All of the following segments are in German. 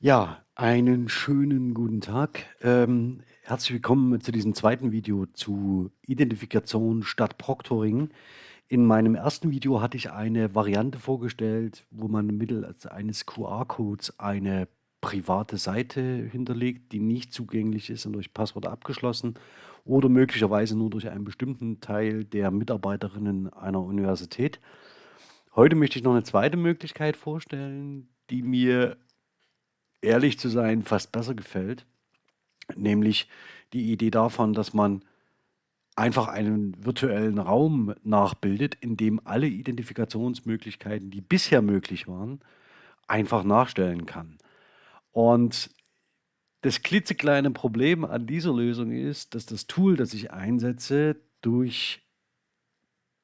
Ja, einen schönen guten Tag. Ähm, herzlich willkommen zu diesem zweiten Video zu Identifikation statt Proctoring. In meinem ersten Video hatte ich eine Variante vorgestellt, wo man mittels eines QR-Codes eine private Seite hinterlegt, die nicht zugänglich ist und durch Passwort abgeschlossen oder möglicherweise nur durch einen bestimmten Teil der Mitarbeiterinnen einer Universität. Heute möchte ich noch eine zweite Möglichkeit vorstellen, die mir ehrlich zu sein, fast besser gefällt. Nämlich die Idee davon, dass man einfach einen virtuellen Raum nachbildet, in dem alle Identifikationsmöglichkeiten, die bisher möglich waren, einfach nachstellen kann. Und das klitzekleine Problem an dieser Lösung ist, dass das Tool, das ich einsetze, durch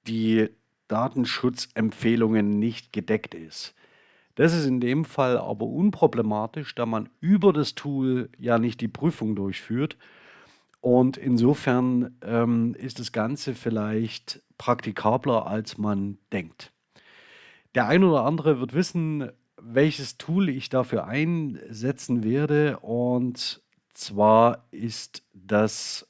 die Datenschutzempfehlungen nicht gedeckt ist. Das ist in dem Fall aber unproblematisch, da man über das Tool ja nicht die Prüfung durchführt. Und insofern ähm, ist das Ganze vielleicht praktikabler, als man denkt. Der ein oder andere wird wissen, welches Tool ich dafür einsetzen werde. Und zwar ist das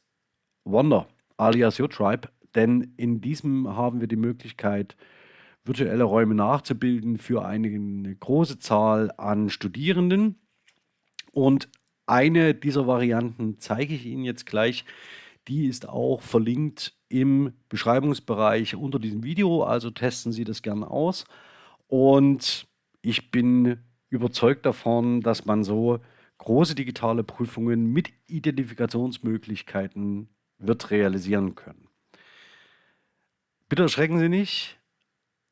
Wonder alias YourTribe. Denn in diesem haben wir die Möglichkeit, virtuelle Räume nachzubilden für eine große Zahl an Studierenden. Und eine dieser Varianten zeige ich Ihnen jetzt gleich. Die ist auch verlinkt im Beschreibungsbereich unter diesem Video, also testen Sie das gerne aus. Und ich bin überzeugt davon, dass man so große digitale Prüfungen mit Identifikationsmöglichkeiten wird realisieren können. Bitte erschrecken Sie nicht,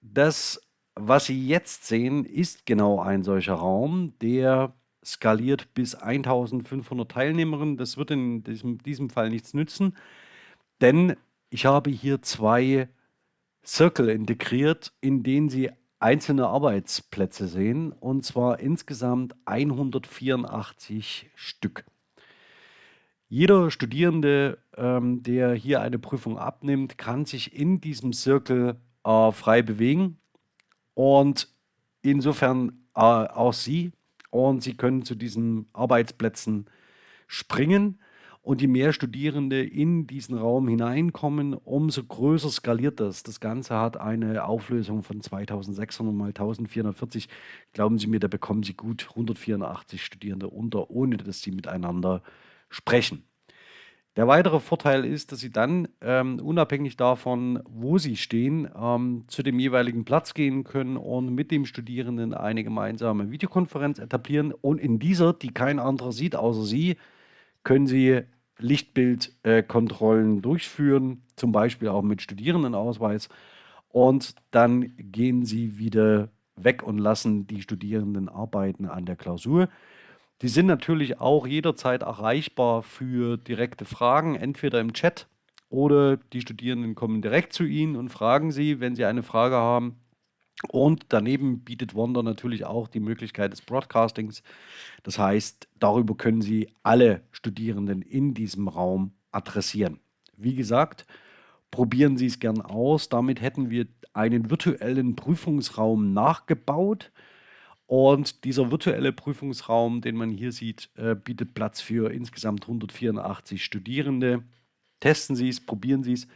das, was Sie jetzt sehen, ist genau ein solcher Raum, der skaliert bis 1500 Teilnehmerinnen. Das wird in diesem, diesem Fall nichts nützen, denn ich habe hier zwei Circle integriert, in denen Sie einzelne Arbeitsplätze sehen, und zwar insgesamt 184 Stück. Jeder Studierende, ähm, der hier eine Prüfung abnimmt, kann sich in diesem Circle äh, frei bewegen und insofern äh, auch Sie. Und Sie können zu diesen Arbeitsplätzen springen. Und je mehr Studierende in diesen Raum hineinkommen, umso größer skaliert das. Das Ganze hat eine Auflösung von 2600 mal 1440. Glauben Sie mir, da bekommen Sie gut 184 Studierende unter, ohne dass sie miteinander sprechen. Der weitere Vorteil ist, dass Sie dann ähm, unabhängig davon, wo Sie stehen, ähm, zu dem jeweiligen Platz gehen können und mit dem Studierenden eine gemeinsame Videokonferenz etablieren. Und in dieser, die kein anderer sieht außer Sie, können Sie Lichtbildkontrollen äh, durchführen, zum Beispiel auch mit Studierendenausweis. Und dann gehen Sie wieder weg und lassen die Studierenden arbeiten an der Klausur. Die sind natürlich auch jederzeit erreichbar für direkte Fragen, entweder im Chat oder die Studierenden kommen direkt zu Ihnen und fragen Sie, wenn Sie eine Frage haben. Und daneben bietet Wonder natürlich auch die Möglichkeit des Broadcastings. Das heißt, darüber können Sie alle Studierenden in diesem Raum adressieren. Wie gesagt, probieren Sie es gern aus. Damit hätten wir einen virtuellen Prüfungsraum nachgebaut. Und dieser virtuelle Prüfungsraum, den man hier sieht, äh, bietet Platz für insgesamt 184 Studierende. Testen Sie es, probieren Sie es.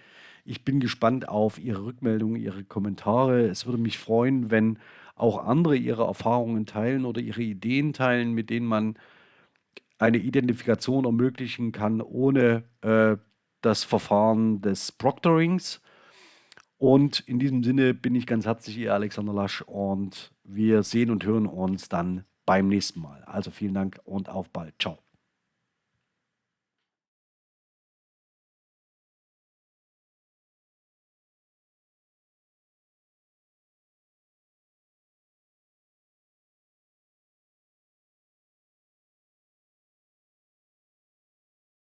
Ich bin gespannt auf Ihre Rückmeldungen, Ihre Kommentare. Es würde mich freuen, wenn auch andere ihre Erfahrungen teilen oder ihre Ideen teilen, mit denen man eine Identifikation ermöglichen kann, ohne äh, das Verfahren des Proctorings. Und in diesem Sinne bin ich ganz herzlich Ihr Alexander Lasch und wir sehen und hören uns dann beim nächsten Mal. Also vielen Dank und auf bald. Ciao.